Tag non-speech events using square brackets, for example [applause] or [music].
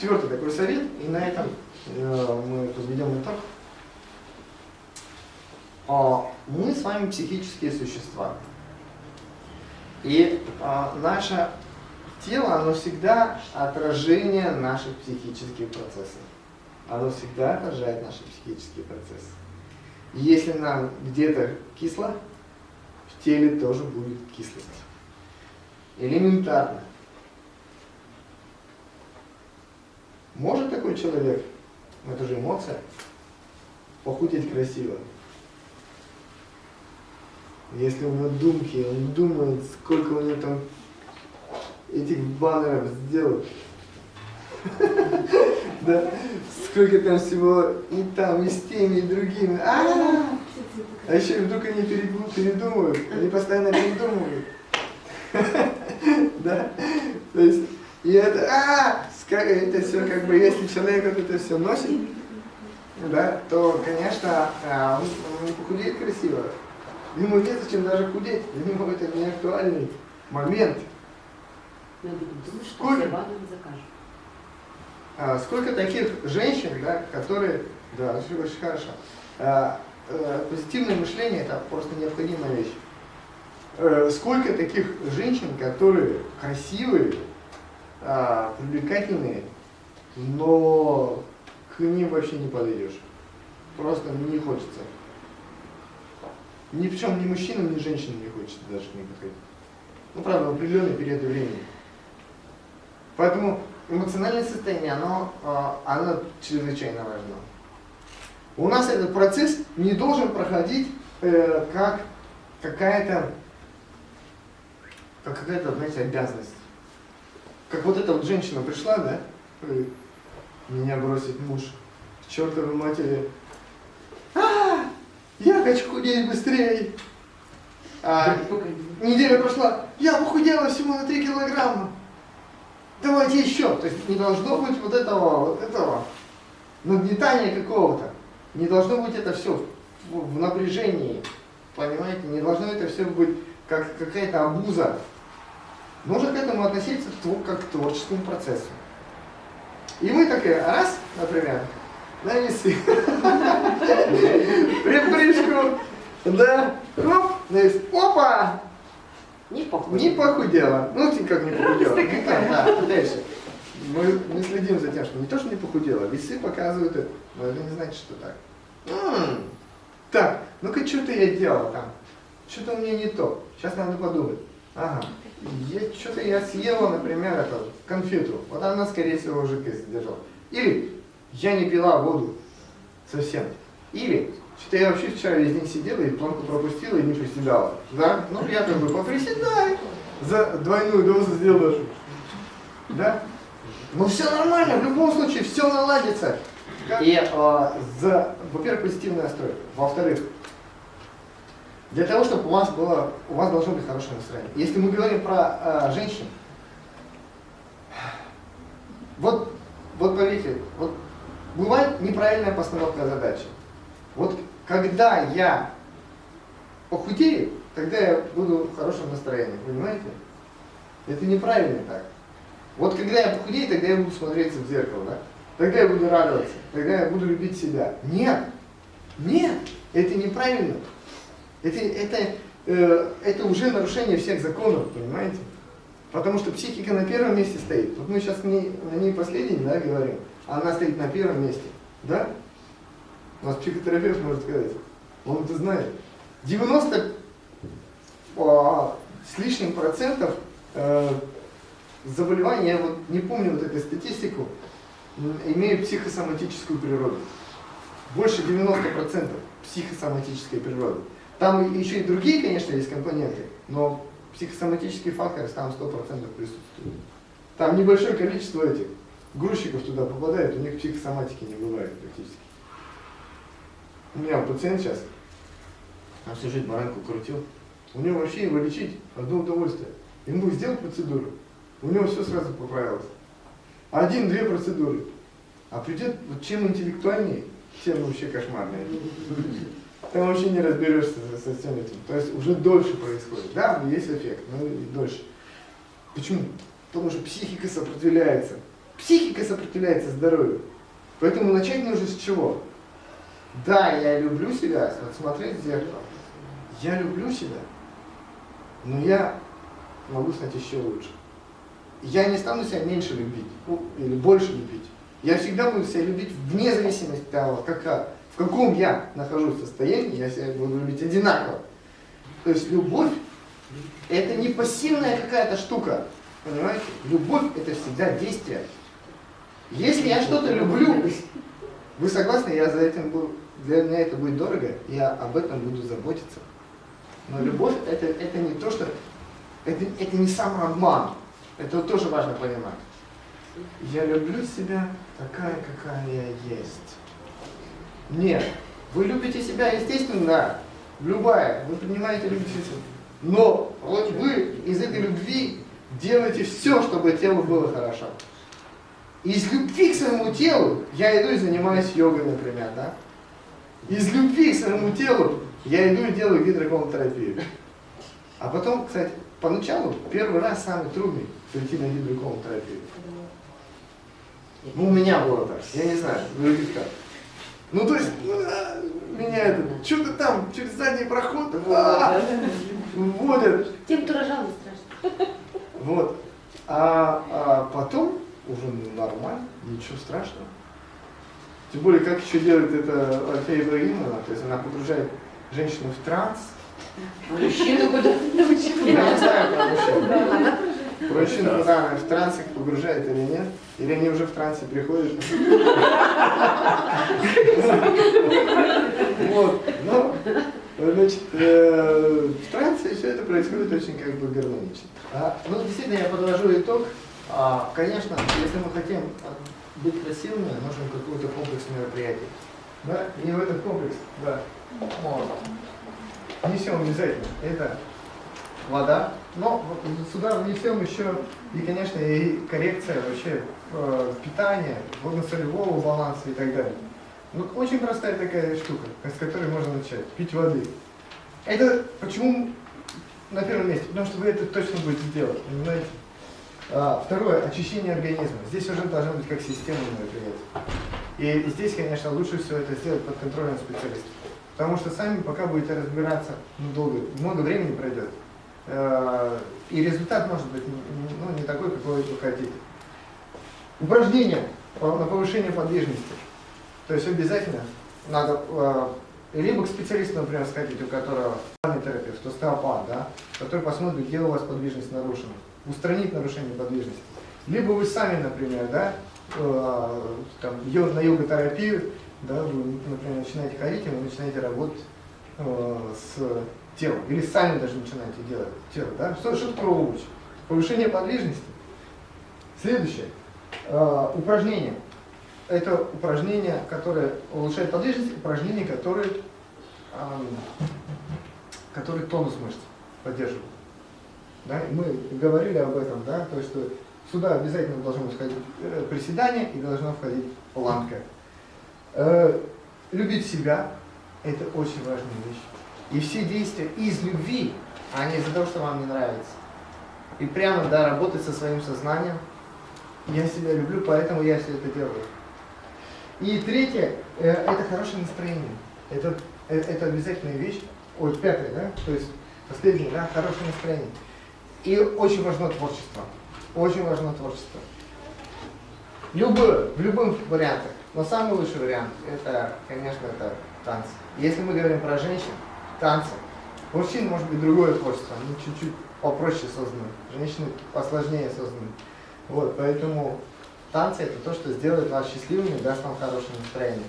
Четвертый такой совет, и на этом э, мы подведем итог. А, мы с вами психические существа. И а, наше тело, оно всегда отражение наших психических процессов. Оно всегда отражает наши психические процессы. Если нам где-то кисло, в теле тоже будет кислость. Элементарно. Может такой человек, это же эмоция, похудеть красиво? Если у него думки, он думает, сколько у него там этих баннеров сделать. [laughs] Да, сколько там всего и там, и с теми, и другими. А, -а, еще вдруг они передумают, они постоянно передумывают. [laughs] Да, то есть, и это, а, это все как бы, если человек вот это все носит, да, то, конечно, а, он не похудеет красиво. Ему незачем даже худеть, для него это не актуальный момент. Сколько, а, сколько таких женщин, да, которые, да, очень хорошо, а, а, позитивное мышление это просто необходимая вещь. А, сколько таких женщин, которые красивые, а, привлекательные, но к ним вообще не подойдешь. Просто не хочется. Ни в чем ни мужчинам, ни женщинам не хочется даже к ним подходить. Ну, правда, в определенный период времени. Поэтому эмоциональное состояние, оно, а, оно чрезвычайно важно. У нас этот процесс не должен проходить э, как какая-то как какая-то, знаете, обязанность. Как вот эта вот женщина пришла, да, меня бросит муж, к чертовой матери, а, я хочу худеть быстрее. А, неделя прошла, я похудела всего на 3 килограмма. Давайте еще. То есть не должно быть вот этого, вот этого нагнетания какого-то. Не должно быть это все в, в напряжении. Понимаете? Не должно это все быть как какая-то обуза. Нужно к этому относиться как к творческому процессу. И мы такие, раз, например, на весы. [laughs] Припрыжку. Да. Хоп. На вес. Опа. Не похудела. Не похудела. Ну, ты как не похудела. Ну, там, да, дальше. Мы, мы следим за тем, что не то, что не похудела, весы показывают это, но это не значит, что так. М -м, так, ну-ка, что-то я делал там. Что-то у меня не то. Сейчас надо подумать. Ага. Что-то я съела, например, это, конфету. Вот она, скорее всего, жидкость держала. Или я не пила воду совсем. Или что-то я вообще вчера весь день сидела и планку пропустила и не приседала. Да? Ну, я как бы поприседаю, за двойную дозу сделаю. Да? Ну, все нормально, в любом случае, все наладится. И, э, за, во-первых, позитивный настрой. Во-вторых, для того, чтобы у вас было, у вас должно быть хорошее настроение. Если мы говорим про э, женщин, вот, вот поверьте, вот бывает неправильная постановка задачи. Вот когда я похудею, тогда я буду в хорошем настроении, понимаете? Это неправильно так. Вот когда я похудею, тогда я буду смотреться в зеркало, да? Тогда я буду радоваться, тогда я буду любить себя. Нет, нет, это неправильно. Это, это, э, это уже нарушение всех законов, понимаете? Потому что психика на первом месте стоит. Вот мы сейчас не, ней последний, да, говорим, а она стоит на первом месте. Да? У нас психотерапевт может сказать. Он это знает. 90 а, с лишним процентов э, заболеваний, я вот не помню вот эту статистику, имеют психосоматическую природу. Больше 90% психосоматической природы. Там еще и другие, конечно, есть компоненты, но психосоматический фактор там 100% присутствует. Там небольшое количество этих грузчиков туда попадает, у них психосоматики не бывает практически. У меня пациент сейчас, он всю жизнь баранку крутил, у него вообще его лечить одно удовольствие. Ему сделал процедуру, у него все сразу поправилось. Один-две процедуры. А придет, вот чем интеллектуальнее, тем вообще кошмарнее. Там вообще не разберешься со, всем этим. То есть уже дольше происходит. Да, есть эффект, но и дольше. Почему? Потому что психика сопротивляется. психика сопротивляется здоровью. Поэтому начать нужно с чего? Да, я люблю себя, вот смотреть в зеркало. Я люблю себя, но я могу стать еще лучше. Я не стану себя меньше любить ну, или больше любить. Я всегда буду себя любить вне зависимости от того, как, в каком я нахожусь состоянии, я себя буду любить одинаково. То есть любовь это не пассивная какая-то штука. Понимаете? Любовь это всегда действие. Если я что-то люблю, вы согласны, я за этим буду, для меня это будет дорого, я об этом буду заботиться. Но любовь это, это не то, что это, это не самообман. Это тоже важно понимать. Я люблю себя такая, какая я есть. Нет. Вы любите себя, естественно, да. Любая. Вы принимаете себя. Но вот вы из этой любви делаете все, чтобы телу было хорошо. Из любви к своему телу я иду и занимаюсь йогой, например, да? Из любви к своему телу я иду и делаю гидроколотерапию. А потом, кстати, поначалу, первый раз самый трудный прийти на гидроколотерапию. Ну, у меня было так, я не знаю, других как. Ну, то есть, ну, а, меня это, что-то там через задний проход а, вводят. Тем, кто рожал, не страшно. Вот. А, а потом уже нормально, ничего страшного. Тем более, как еще делает это Альфея Ибрагимовна, то есть она погружает женщину в транс. Мужчину куда научили. Я не знаю про. Про мужчин, куда она в транс их погружает или нет. Или они уже в трансе приходят. Вот. Ну, значит, э, в трансе все это происходит очень как бы гармонично. А, ну, действительно, я подвожу итог. А, конечно, если мы хотим быть красивыми, нужен какой-то комплекс мероприятий. Да? И в этот комплекс, да, вот, внесем обязательно. Это вода, но сюда внесем еще и, конечно, и коррекция вообще э, питания, водно-солевого баланса и так далее. Ну, очень простая такая штука, с которой можно начать. Пить воды. Это почему на первом месте? Потому что вы это точно будете делать, понимаете? А, второе, очищение организма. Здесь уже должно быть как системное мероприятие. И здесь, конечно, лучше всего это сделать под контролем специалиста. Потому что сами пока будете разбираться, ну, долго, много времени пройдет. Э, и результат может быть ну, не такой, какой вы хотите. Упражнения на повышение подвижности. То есть обязательно надо э, либо к специалисту, например, сходить, у которого терапевт, остеопат, да, который посмотрит, где у вас подвижность нарушена, устранить нарушение подвижности. Либо вы сами, например, да, э, там, на йога-терапию, да, вы, например, начинаете ходить, и вы начинаете работать э, с телом. Или сами даже начинаете делать тело. Да? Что, что такое обуч? Повышение подвижности. Следующее. Э, упражнение это упражнение, которое улучшает подвижность, упражнение, которое, эм, которое тонус мышц поддерживает. Да? Мы говорили об этом, да, то есть что сюда обязательно должно входить э, приседание и должно входить планка. Э, любить себя – это очень важная вещь. И все действия из любви, а не из-за того, что вам не нравится. И прямо, да, работать со своим сознанием. Я себя люблю, поэтому я все это делаю. И третье, э, это хорошее настроение. Это, э, это обязательная вещь. Ой, пятое, да? То есть последнее, да, хорошее настроение. И очень важно творчество. Очень важно творчество. Любое, в любых вариантах. Но самый лучший вариант, это, конечно, это танцы. Если мы говорим про женщин, танцы. Мужчин может быть другое творчество, они чуть-чуть попроще созданы. Женщины посложнее созданы. Вот, поэтому Танцы – это то, что сделает вас счастливыми даст вам хорошее настроение.